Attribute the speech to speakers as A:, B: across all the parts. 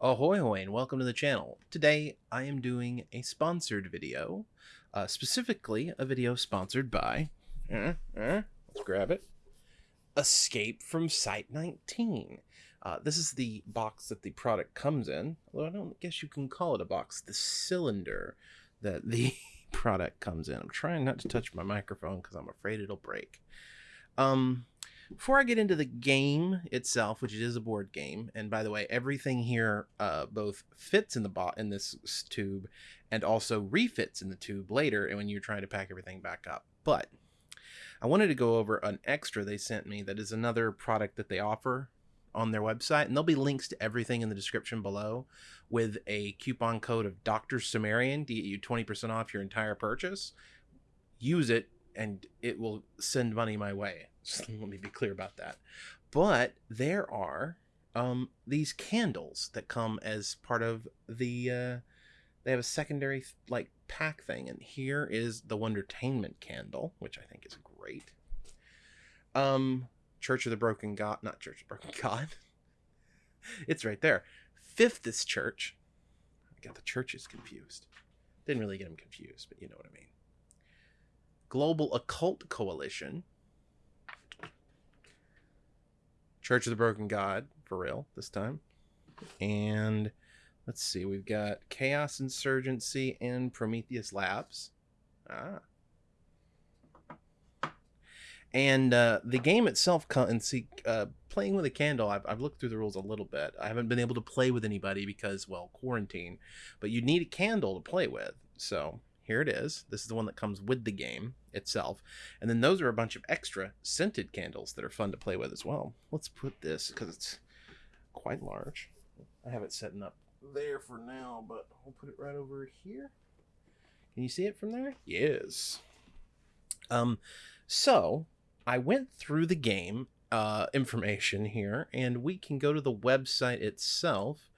A: Ahoy hoy and welcome to the channel. Today I am doing a sponsored video, uh, specifically a video sponsored by, uh, uh, let's grab it, Escape from Site 19. Uh, this is the box that the product comes in, although I don't guess you can call it a box, the cylinder that the product comes in. I'm trying not to touch my microphone because I'm afraid it'll break. Um, before I get into the game itself, which is a board game, and by the way, everything here uh, both fits in the bot in this tube and also refits in the tube later and when you're trying to pack everything back up. But I wanted to go over an extra they sent me that is another product that they offer on their website, and there'll be links to everything in the description below with a coupon code of Dr. Cimmerian to get you 20% off your entire purchase. Use it and it will send money my way. Just let me be clear about that. But there are um, these candles that come as part of the. Uh, they have a secondary like pack thing, and here is the Wondertainment candle, which I think is great. Um, Church of the Broken God, not Church of the Broken God. it's right there. Fifth is Church. I got the churches confused. Didn't really get them confused, but you know what I mean. Global Occult Coalition, Church of the Broken God, for real this time. And let's see, we've got Chaos Insurgency and Prometheus Labs. Ah. And uh, the game itself, and see, uh, playing with a candle, I've, I've looked through the rules a little bit. I haven't been able to play with anybody because, well, quarantine. But you need a candle to play with. So here it is. This is the one that comes with the game itself. And then those are a bunch of extra scented candles that are fun to play with as well. Let's put this because it's quite large. I have it setting up there for now, but we'll put it right over here. Can you see it from there? Yes. Um, so I went through the game uh, information here, and we can go to the website itself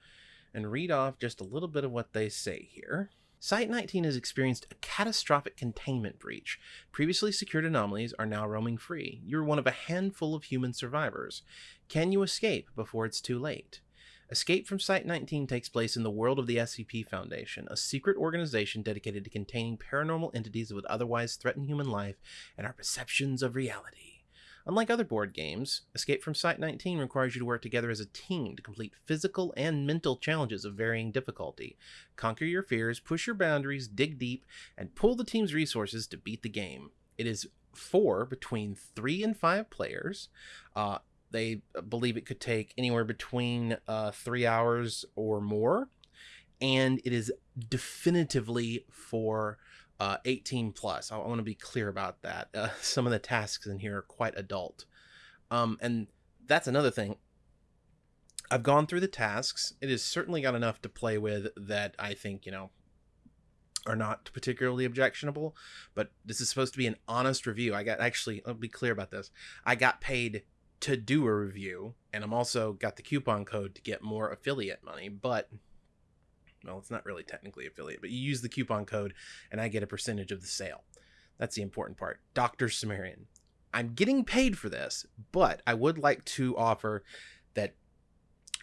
A: and read off just a little bit of what they say here. Site 19 has experienced a catastrophic containment breach. Previously secured anomalies are now roaming free. You're one of a handful of human survivors. Can you escape before it's too late? Escape from Site 19 takes place in the world of the SCP Foundation, a secret organization dedicated to containing paranormal entities that would otherwise threaten human life and our perceptions of reality. Unlike other board games, Escape from Site 19 requires you to work together as a team to complete physical and mental challenges of varying difficulty. Conquer your fears, push your boundaries, dig deep, and pull the team's resources to beat the game. It is for between three and five players. Uh, they believe it could take anywhere between uh, three hours or more. And it is definitively for uh, 18 plus. I, I want to be clear about that. Uh, some of the tasks in here are quite adult. Um, and that's another thing. I've gone through the tasks. It has certainly got enough to play with that I think, you know, are not particularly objectionable. But this is supposed to be an honest review. I got actually, I'll be clear about this. I got paid to do a review, and I'm also got the coupon code to get more affiliate money. But well, it's not really technically affiliate, but you use the coupon code and I get a percentage of the sale. That's the important part. Dr. Cimmerian. I'm getting paid for this, but I would like to offer that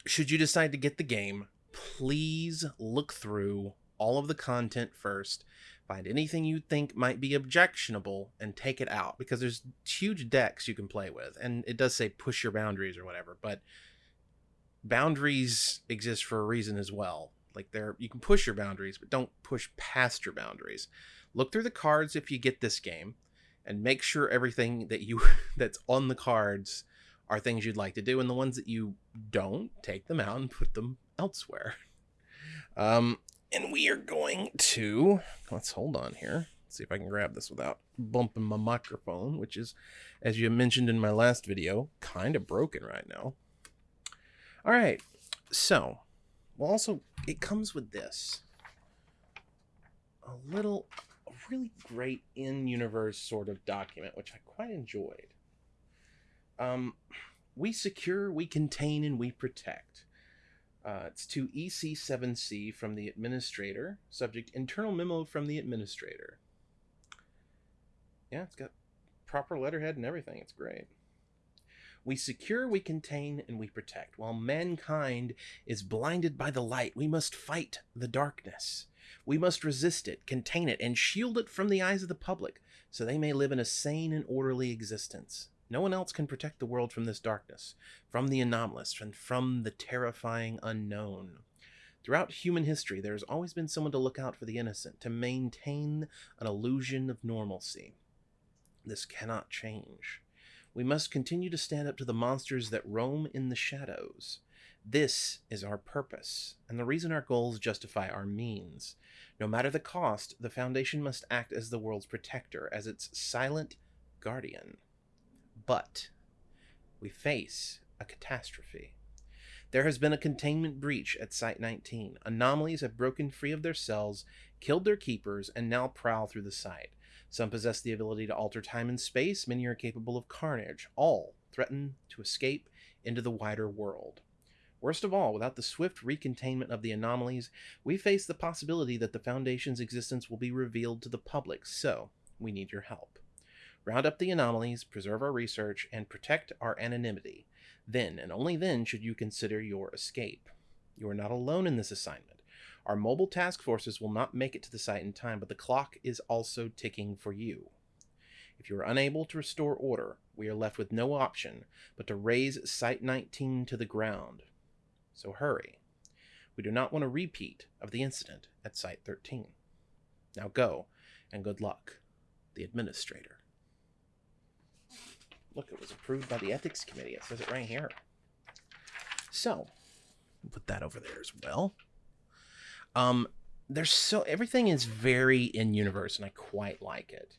A: should you decide to get the game, please look through all of the content first, find anything you think might be objectionable, and take it out because there's huge decks you can play with. And it does say push your boundaries or whatever, but boundaries exist for a reason as well. Like there, you can push your boundaries, but don't push past your boundaries. Look through the cards if you get this game, and make sure everything that you that's on the cards are things you'd like to do, and the ones that you don't, take them out and put them elsewhere. Um, and we are going to let's hold on here. See if I can grab this without bumping my microphone, which is, as you mentioned in my last video, kind of broken right now. All right, so well, also, it comes with this. A little, a really great in-universe sort of document, which I quite enjoyed. Um, we secure, we contain, and we protect. Uh, it's to EC7C from the administrator. Subject internal memo from the administrator. Yeah, it's got proper letterhead and everything. It's great. We secure, we contain, and we protect. While mankind is blinded by the light, we must fight the darkness. We must resist it, contain it, and shield it from the eyes of the public, so they may live in a sane and orderly existence. No one else can protect the world from this darkness, from the anomalous, and from the terrifying unknown. Throughout human history, there has always been someone to look out for the innocent, to maintain an illusion of normalcy. This cannot change. We must continue to stand up to the monsters that roam in the shadows. This is our purpose, and the reason our goals justify our means. No matter the cost, the Foundation must act as the world's protector, as its silent guardian. But we face a catastrophe. There has been a containment breach at Site 19. Anomalies have broken free of their cells, killed their keepers, and now prowl through the site. Some possess the ability to alter time and space, many are capable of carnage. All threaten to escape into the wider world. Worst of all, without the swift recontainment of the anomalies, we face the possibility that the Foundation's existence will be revealed to the public, so we need your help. Round up the anomalies, preserve our research, and protect our anonymity. Then, and only then, should you consider your escape. You are not alone in this assignment. Our mobile task forces will not make it to the site in time, but the clock is also ticking for you. If you are unable to restore order, we are left with no option but to raze Site 19 to the ground. So hurry. We do not want a repeat of the incident at Site 13. Now go, and good luck. The Administrator. Look, it was approved by the Ethics Committee. It says it right here. So, put that over there as well. Um, there's so everything is very in universe, and I quite like it.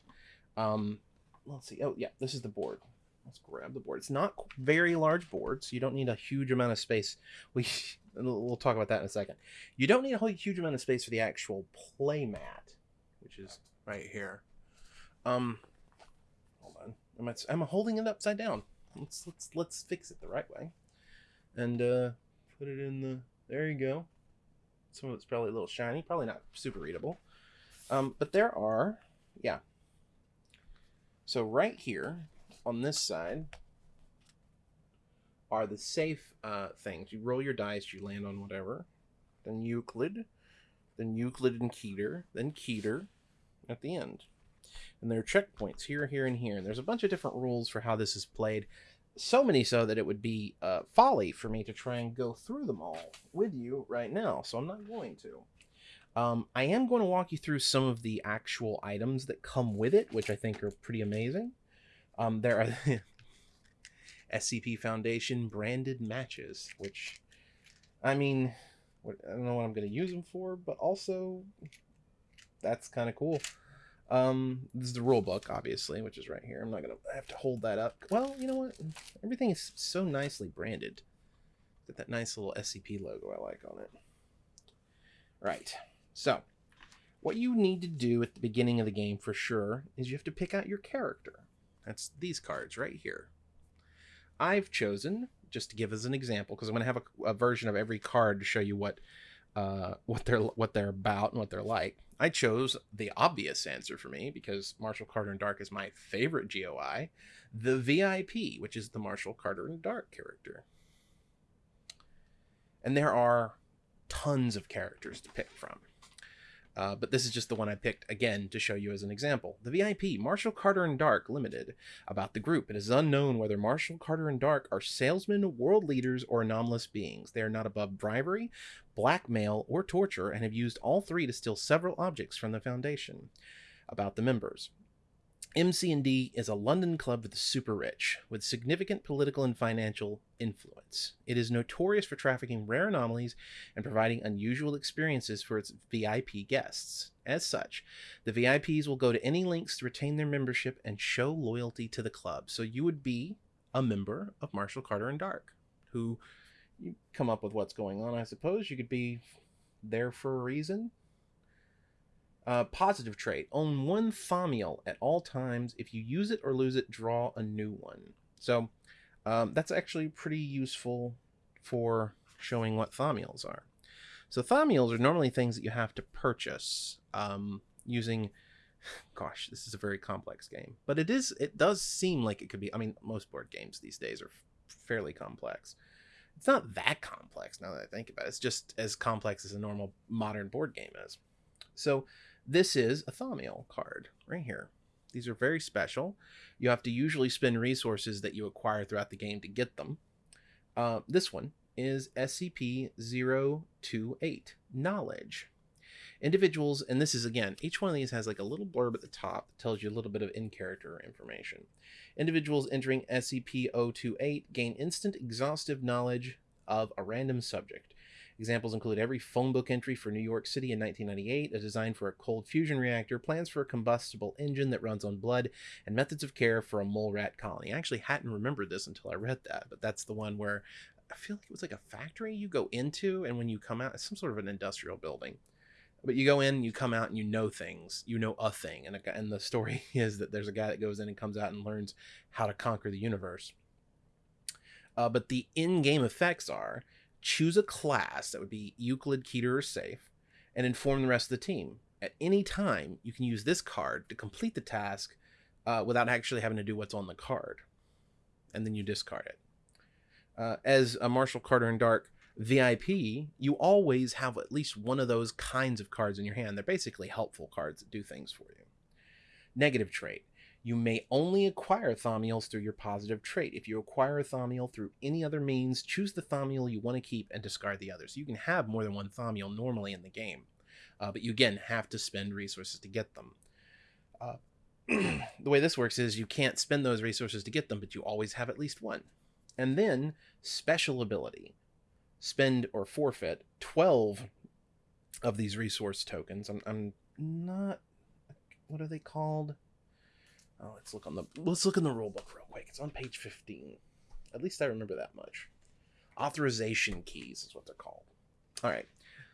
A: Um, let's see. Oh yeah, this is the board. Let's grab the board. It's not very large board, so you don't need a huge amount of space. We we'll talk about that in a second. You don't need a whole huge amount of space for the actual play mat, which is right here. Um, hold on. Am I, I'm holding it upside down. Let's let's let's fix it the right way, and uh, put it in the. There you go. Some of it's probably a little shiny, probably not super readable. Um, but there are, yeah. So right here on this side are the safe uh, things. You roll your dice, you land on whatever. Then Euclid, then Euclid and Keter, then Keter at the end. And there are checkpoints here, here, and here. And there's a bunch of different rules for how this is played so many so that it would be uh, folly for me to try and go through them all with you right now. So I'm not going to. Um, I am going to walk you through some of the actual items that come with it, which I think are pretty amazing. Um, there are SCP Foundation branded matches, which, I mean, I don't know what I'm going to use them for, but also that's kind of cool. Um, this is the rule book, obviously, which is right here. I'm not gonna have to hold that up. Well, you know what? Everything is so nicely branded. Got that nice little SCP logo I like on it. Right. So, what you need to do at the beginning of the game for sure is you have to pick out your character. That's these cards right here. I've chosen just to give as an example because I'm going to have a, a version of every card to show you what uh, what they're what they're about and what they're like. I chose the obvious answer for me because Marshall Carter and Dark is my favorite GOI, the VIP, which is the Marshall Carter and Dark character. And there are tons of characters to pick from. Uh, but this is just the one I picked again to show you as an example. The VIP, Marshall Carter and Dark Limited. About the group, it is unknown whether Marshall Carter and Dark are salesmen, world leaders, or anomalous beings. They are not above bribery, blackmail, or torture, and have used all three to steal several objects from the Foundation. About the members, MC&D is a London club for the super rich, with significant political and financial influence. It is notorious for trafficking rare anomalies and providing unusual experiences for its VIP guests. As such, the VIPs will go to any lengths to retain their membership and show loyalty to the club. So you would be a member of Marshall Carter and Dark, who you come up with what's going on, I suppose. You could be there for a reason uh, positive trait. Own one Thaumiel at all times. If you use it or lose it, draw a new one. So um, that's actually pretty useful for showing what Thaumiels are. So Thaumiels are normally things that you have to purchase um, using. Gosh, this is a very complex game, but it is. It does seem like it could be. I mean, most board games these days are fairly complex. It's not that complex now that I think about it. It's just as complex as a normal modern board game is. So this is a Thaumiel card right here. These are very special. You have to usually spend resources that you acquire throughout the game to get them. Uh, this one is SCP-028, Knowledge. Individuals, and this is again, each one of these has like a little blurb at the top that tells you a little bit of in-character information. Individuals entering SCP-028 gain instant exhaustive knowledge of a random subject. Examples include every phone book entry for New York City in 1998, a design for a cold fusion reactor, plans for a combustible engine that runs on blood, and methods of care for a mole rat colony. I actually hadn't remembered this until I read that, but that's the one where I feel like it was like a factory you go into, and when you come out, it's some sort of an industrial building. But you go in, you come out, and you know things. You know a thing, and a, and the story is that there's a guy that goes in and comes out and learns how to conquer the universe. Uh, but the in-game effects are choose a class that would be Euclid, Keter, or Safe, and inform the rest of the team. At any time, you can use this card to complete the task uh, without actually having to do what's on the card, and then you discard it. Uh, as a Marshall Carter and Dark VIP, you always have at least one of those kinds of cards in your hand. They're basically helpful cards that do things for you. Negative trait. You may only acquire Thaumiels through your positive trait. If you acquire a Thaumiel through any other means, choose the Thaumiel you want to keep and discard the others. You can have more than one Thaumiel normally in the game, uh, but you again have to spend resources to get them. Uh, the way this works is you can't spend those resources to get them, but you always have at least one. And then special ability. Spend or forfeit 12 of these resource tokens. I'm, I'm not. What are they called? Oh, let's look on the let's look in the rule book real quick. It's on page 15. At least I remember that much. Authorization keys is what they're called. All right.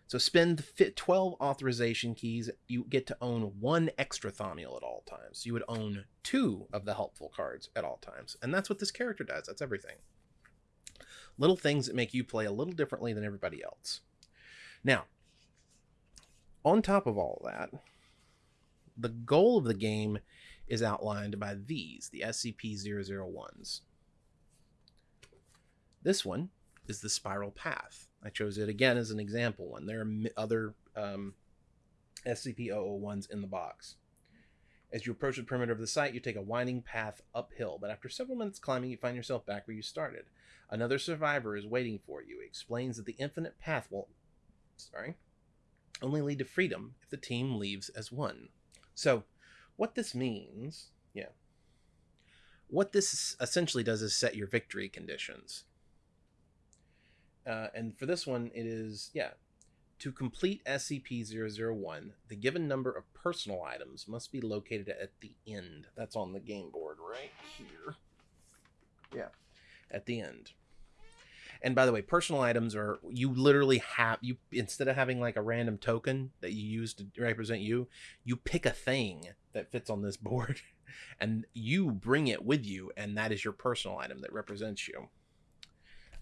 A: So spend fit 12 authorization keys. You get to own one extra Thaumiel at all times. You would own two of the helpful cards at all times. And that's what this character does. That's everything. Little things that make you play a little differently than everybody else. Now, on top of all that, the goal of the game is outlined by these, the SCP-001s. This one is the spiral path. I chose it again as an example one. There are other um, SCP-001s in the box. As you approach the perimeter of the site, you take a winding path uphill, but after several minutes climbing, you find yourself back where you started. Another survivor is waiting for you. He explains that the infinite path will, sorry, only lead to freedom if the team leaves as one. So, what this means, yeah. What this essentially does is set your victory conditions. Uh, and for this one, it is, yeah, to complete SCP-001, the given number of personal items must be located at the end. That's on the game board right here. Yeah, at the end. And by the way, personal items are you literally have you instead of having like a random token that you use to represent you, you pick a thing that fits on this board and you bring it with you and that is your personal item that represents you.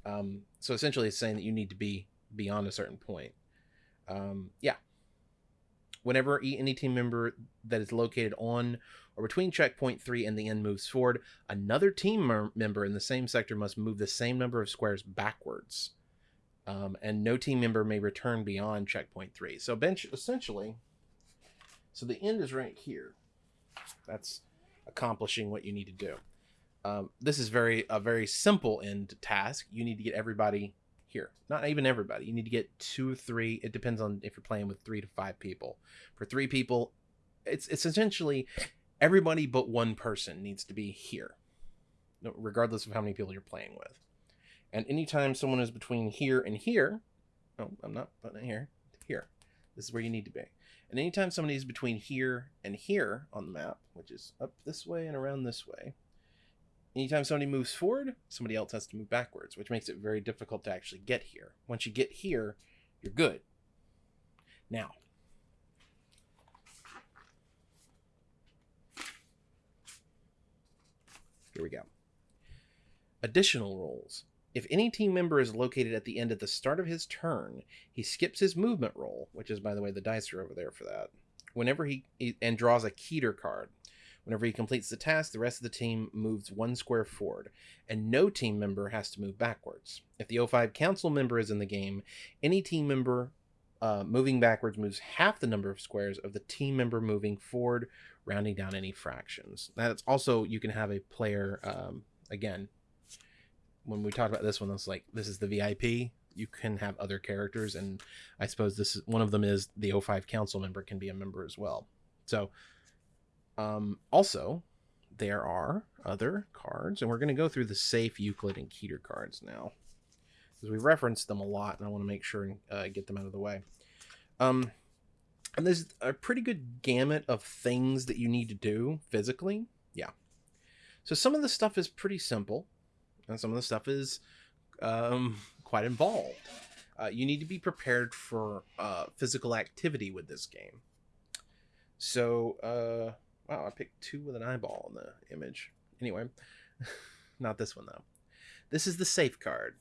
A: Um, so essentially it's saying that you need to be beyond a certain point. Um, yeah. Whenever any team member that is located on or between checkpoint 3 and the end moves forward, another team member in the same sector must move the same number of squares backwards. Um, and no team member may return beyond checkpoint 3. So bench essentially, so the end is right here. That's accomplishing what you need to do. Um, this is very a very simple end task. You need to get everybody here. Not even everybody. You need to get two three. It depends on if you're playing with three to five people. For three people, it's it's essentially everybody but one person needs to be here, regardless of how many people you're playing with. And anytime someone is between here and here, oh, I'm not putting it here, here. This is where you need to be. And anytime somebody is between here and here on the map, which is up this way and around this way, anytime somebody moves forward, somebody else has to move backwards, which makes it very difficult to actually get here. Once you get here, you're good. Now, Here we go. Additional rules. If any team member is located at the end at the start of his turn, he skips his movement roll, which is, by the way, the dice are over there for that, whenever he, and draws a Keter card. Whenever he completes the task, the rest of the team moves one square forward, and no team member has to move backwards. If the O5 council member is in the game, any team member uh, moving backwards moves half the number of squares of the team member moving forward, rounding down any fractions. That's also you can have a player um, again. When we talked about this one, it's like this is the VIP. You can have other characters, and I suppose this is one of them is the O5 council member can be a member as well. So, um, also there are other cards, and we're going to go through the safe Euclid and Keter cards now because we referenced them a lot, and I want to make sure and uh, get them out of the way. Um, and there's a pretty good gamut of things that you need to do physically. Yeah. So some of the stuff is pretty simple, and some of the stuff is um, quite involved. Uh, you need to be prepared for uh, physical activity with this game. So, uh, wow, I picked two with an eyeball in the image. Anyway, not this one though. This is the safe card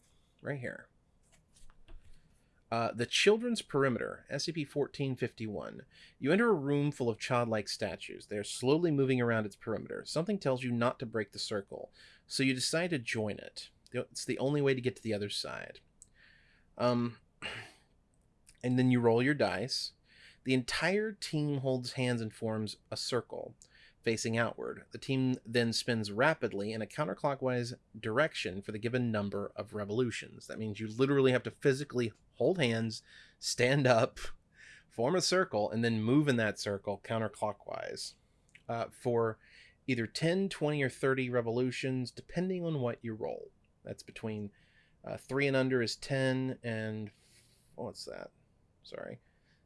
A: right here. Uh, the Children's Perimeter, SCP 1451. You enter a room full of childlike statues. They are slowly moving around its perimeter. Something tells you not to break the circle, so you decide to join it. It's the only way to get to the other side. Um, and then you roll your dice. The entire team holds hands and forms a circle facing outward. The team then spins rapidly in a counterclockwise direction for the given number of revolutions. That means you literally have to physically hold hands, stand up, form a circle, and then move in that circle counterclockwise uh, for either 10, 20, or 30 revolutions, depending on what you roll. That's between uh, 3 and under is 10, and what's that? Sorry.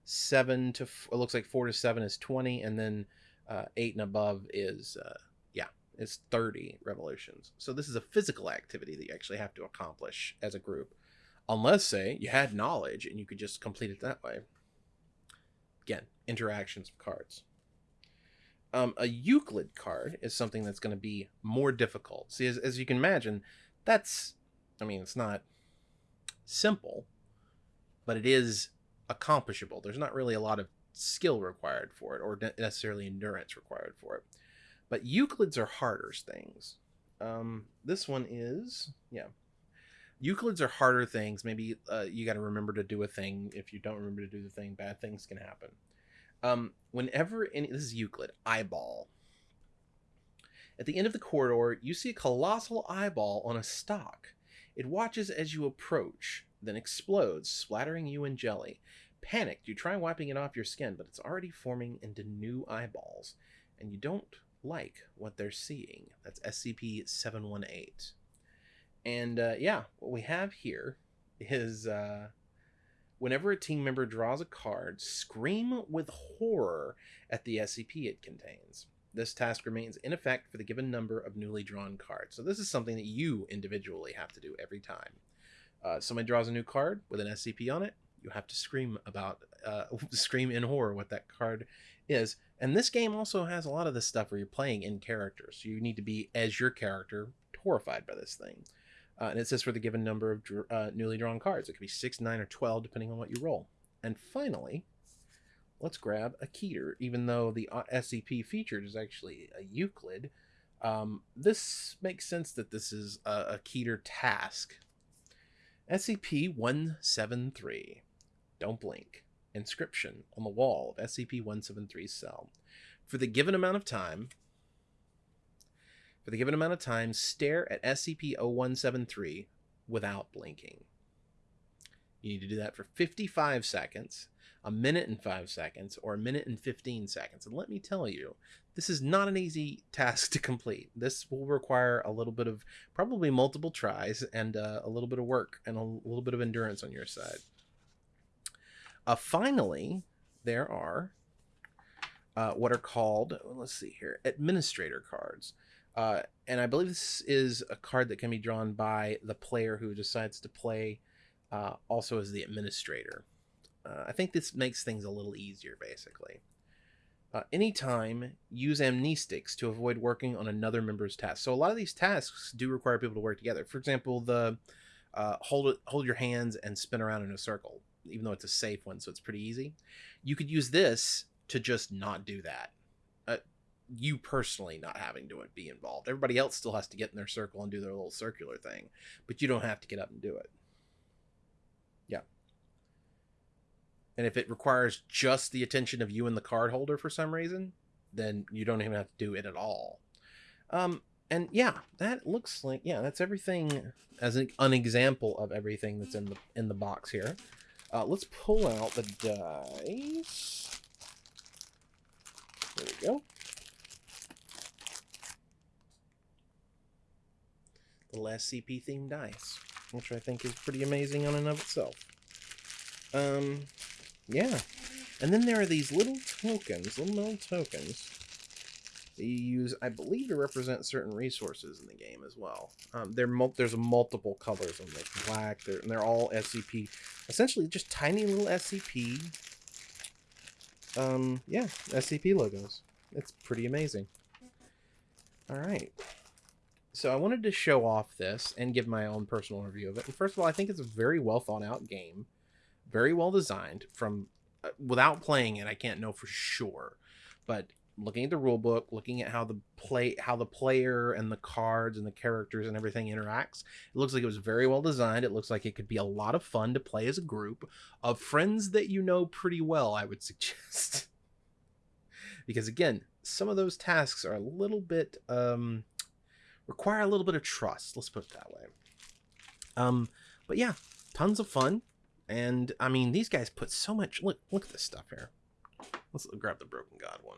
A: 7 to, it looks like 4 to 7 is 20, and then uh, eight and above is uh, yeah is 30 revolutions. So this is a physical activity that you actually have to accomplish as a group. Unless say you had knowledge and you could just complete it that way. Again interactions of cards. Um, a euclid card is something that's going to be more difficult. See as, as you can imagine that's i mean it's not simple but it is accomplishable. There's not really a lot of skill required for it or necessarily endurance required for it. But Euclids are harder things. Um, this one is, yeah. Euclids are harder things. Maybe uh, you got to remember to do a thing. If you don't remember to do the thing, bad things can happen. Um, whenever any, this is Euclid, eyeball. At the end of the corridor, you see a colossal eyeball on a stalk. It watches as you approach, then explodes, splattering you in jelly. Panicked, you try wiping it off your skin, but it's already forming into new eyeballs, and you don't like what they're seeing. That's SCP 718. And uh, yeah, what we have here is uh, whenever a team member draws a card, scream with horror at the SCP it contains. This task remains in effect for the given number of newly drawn cards. So this is something that you individually have to do every time. Uh, somebody draws a new card with an SCP on it, you have to scream about uh, scream in horror what that card is. And this game also has a lot of this stuff where you're playing in character so you need to be as your character horrified by this thing. Uh, and it says for the given number of uh, newly drawn cards. It could be 6 9 or 12 depending on what you roll. And finally let's grab a keter. Even though the uh, scp featured is actually a euclid um, this makes sense that this is a, a keter task. SCP-173 don't blink. Inscription on the wall of SCP-173's cell. For the given amount of time, for the given amount of time, stare at SCP-0173 without blinking. You need to do that for 55 seconds, a minute and 5 seconds, or a minute and 15 seconds. And let me tell you, this is not an easy task to complete. This will require a little bit of, probably multiple tries, and uh, a little bit of work and a little bit of endurance on your side. Uh, finally, there are uh, what are called, let's see here, administrator cards. Uh, and I believe this is a card that can be drawn by the player who decides to play uh, also as the administrator. Uh, I think this makes things a little easier, basically. Uh, anytime, use amnestics to avoid working on another member's task. So a lot of these tasks do require people to work together. For example, the hold hold your hands and spin around in a circle even though it's a safe one, so it's pretty easy. You could use this to just not do that. Uh, you personally not having to be involved. Everybody else still has to get in their circle and do their little circular thing, but you don't have to get up and do it. Yeah. And if it requires just the attention of you and the card holder for some reason, then you don't even have to do it at all. Um, and yeah, that looks like yeah, that's everything as an, an example of everything that's in the in the box here. Uh, let's pull out the dice. There we go. The last CP themed dice, which I think is pretty amazing on and of itself. Um, yeah. And then there are these little tokens, little metal tokens that you use, I believe, to represent certain resources in the game as well. Um, there's multiple colors them, like black, they're, and they're all SCP. Essentially, just tiny little SCP. Um, yeah, SCP logos. It's pretty amazing. All right. So I wanted to show off this and give my own personal review of it. And first of all, I think it's a very well thought out game, very well designed. From uh, without playing it, I can't know for sure, but looking at the rule book, looking at how the play how the player and the cards and the characters and everything interacts, it looks like it was very well designed. It looks like it could be a lot of fun to play as a group of friends that you know pretty well, I would suggest. because again, some of those tasks are a little bit um require a little bit of trust, let's put it that way. Um but yeah, tons of fun. And I mean, these guys put so much look look at this stuff here. Let's grab the broken god one.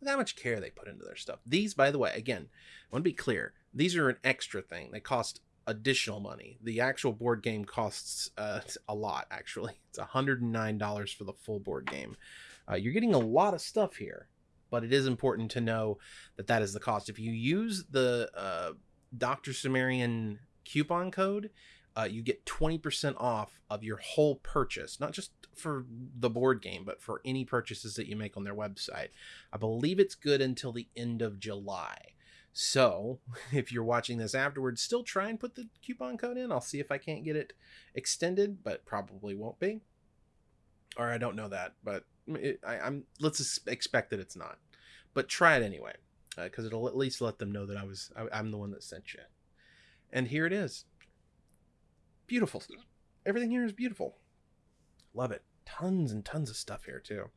A: Look how much care they put into their stuff. These, by the way, again, I want to be clear. These are an extra thing. They cost additional money. The actual board game costs uh, a lot, actually. It's $109 for the full board game. Uh, you're getting a lot of stuff here, but it is important to know that that is the cost. If you use the uh, Dr. Cimmerian coupon code, uh, you get 20% off of your whole purchase, not just for the board game, but for any purchases that you make on their website. I believe it's good until the end of July. So, if you're watching this afterwards, still try and put the coupon code in. I'll see if I can't get it extended, but probably won't be. Or I don't know that, but it, I, am let's expect that it's not. But try it anyway, because uh, it'll at least let them know that I was I, I'm the one that sent you. And here it is beautiful. Everything here is beautiful. Love it. Tons and tons of stuff here too.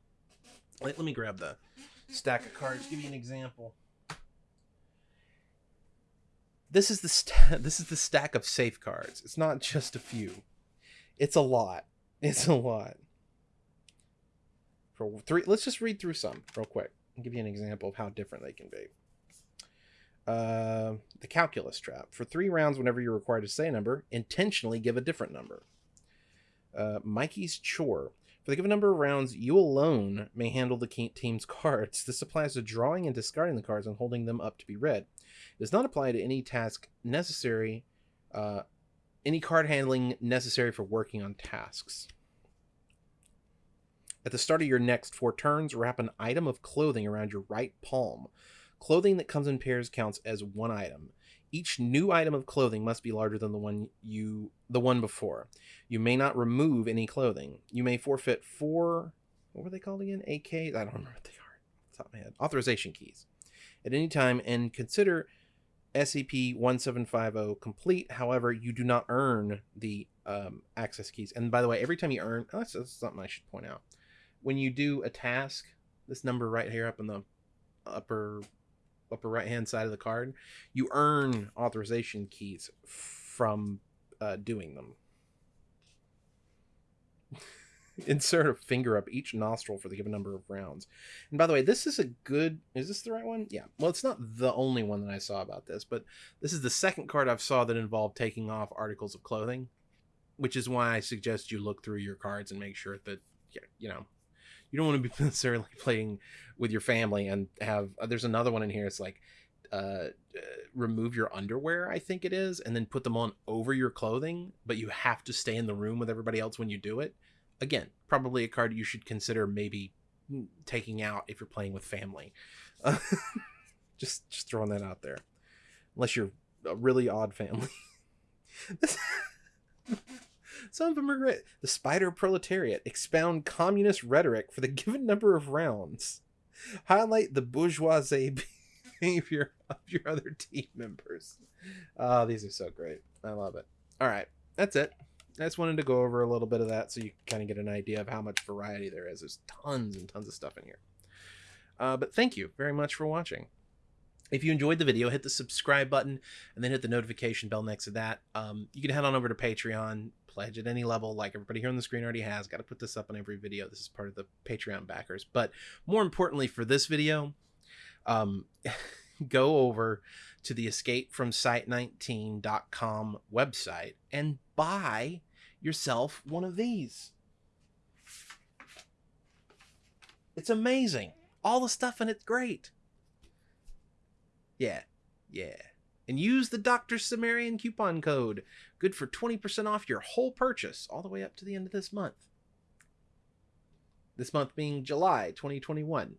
A: Let, let me grab the stack of cards. Give you an example. This is the st- this is the stack of safe cards. It's not just a few. It's a lot. It's a lot. For three, let's just read through some real quick and give you an example of how different they can be. Uh, the calculus trap. For three rounds, whenever you're required to say a number, intentionally give a different number. Uh, Mikey's chore. For the given number of rounds, you alone may handle the team's cards. This applies to drawing and discarding the cards and holding them up to be read. It does not apply to any task necessary, uh, any card handling necessary for working on tasks. At the start of your next four turns, wrap an item of clothing around your right palm. Clothing that comes in pairs counts as one item. Each new item of clothing must be larger than the one you the one before. You may not remove any clothing. You may forfeit four what were they called again? AKs? I don't remember what they are. top of my head. Authorization keys. At any time and consider SCP 1750 complete. However, you do not earn the um, access keys. And by the way, every time you earn, oh, that's something I should point out. When you do a task, this number right here up in the upper upper right hand side of the card, you earn authorization keys from uh, doing them. Insert a finger up each nostril for the given number of rounds. And by the way, this is a good. Is this the right one? Yeah. Well, it's not the only one that I saw about this, but this is the second card I've saw that involved taking off articles of clothing, which is why I suggest you look through your cards and make sure that you know you don't want to be necessarily playing with your family and have uh, there's another one in here it's like uh, uh, remove your underwear i think it is and then put them on over your clothing but you have to stay in the room with everybody else when you do it. Again probably a card you should consider maybe taking out if you're playing with family. Uh, just just throwing that out there. Unless you're a really odd family some of them are great. The Spider Proletariat expound communist rhetoric for the given number of rounds. Highlight the bourgeoisie behavior of your other team members. Oh, these are so great. I love it. All right, that's it. I just wanted to go over a little bit of that so you kind of get an idea of how much variety there is. There's tons and tons of stuff in here. Uh, but thank you very much for watching. If you enjoyed the video, hit the subscribe button and then hit the notification bell next to that. Um, you can head on over to Patreon, pledge at any level, like everybody here on the screen already has. Got to put this up on every video. This is part of the Patreon backers. But more importantly for this video, um, go over to the escapefromsite19.com website and buy yourself one of these. It's amazing. All the stuff in it's great. Yeah, yeah. And use the Dr. Cimmerian coupon code. Good for 20% off your whole purchase all the way up to the end of this month. This month being July 2021.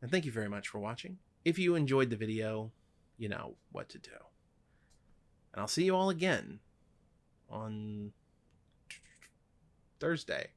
A: And thank you very much for watching. If you enjoyed the video, you know what to do. And I'll see you all again on Thursday.